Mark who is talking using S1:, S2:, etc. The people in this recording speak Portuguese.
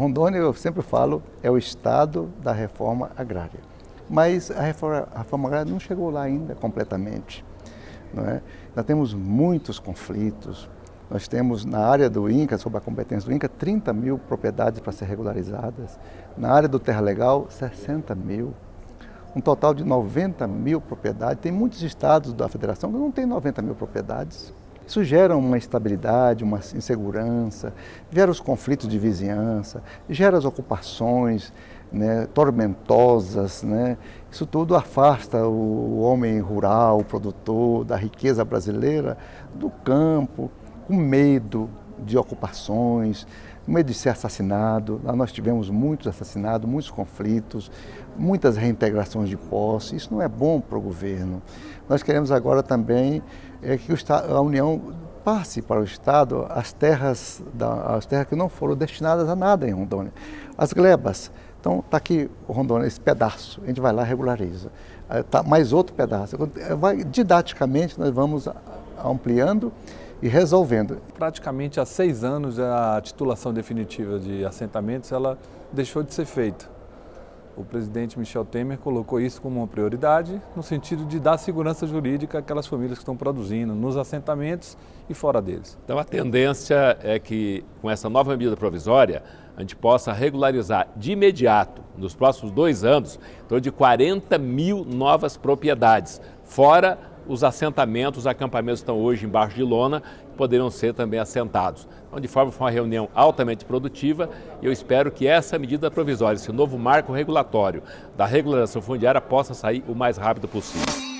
S1: Rondônia, eu sempre falo, é o estado da reforma agrária. Mas a reforma, a reforma agrária não chegou lá ainda completamente. Não é? Nós temos muitos conflitos. Nós temos na área do INCA, sob a competência do INCA, 30 mil propriedades para ser regularizadas. Na área do Terra Legal, 60 mil. Um total de 90 mil propriedades. Tem muitos estados da federação que não têm 90 mil propriedades. Isso gera uma instabilidade, uma insegurança, gera os conflitos de vizinhança, gera as ocupações né, tormentosas. Né? Isso tudo afasta o homem rural, o produtor, da riqueza brasileira, do campo, com medo de ocupações, medo de ser assassinado. Lá nós tivemos muitos assassinados, muitos conflitos, muitas reintegrações de posse. Isso não é bom para o governo. Nós queremos agora também é, que a União passe para o Estado as terras, da, as terras que não foram destinadas a nada em Rondônia. As glebas. Então, está aqui Rondônia, esse pedaço, a gente vai lá e regulariza. Tá mais outro pedaço. Vai, didaticamente, nós vamos ampliando e resolvendo.
S2: Praticamente há seis anos a titulação definitiva de assentamentos ela deixou de ser feita. O presidente Michel Temer colocou isso como uma prioridade no sentido de dar segurança jurídica àquelas famílias que estão produzindo nos assentamentos e fora deles.
S3: Então a tendência é que com essa nova medida provisória a gente possa regularizar de imediato, nos próximos dois anos, em torno de 40 mil novas propriedades, fora os assentamentos, os acampamentos estão hoje embaixo de lona, poderão ser também assentados. Então, de forma foi uma reunião altamente produtiva e eu espero que essa medida provisória, esse novo marco regulatório da regularização fundiária possa sair o mais rápido possível.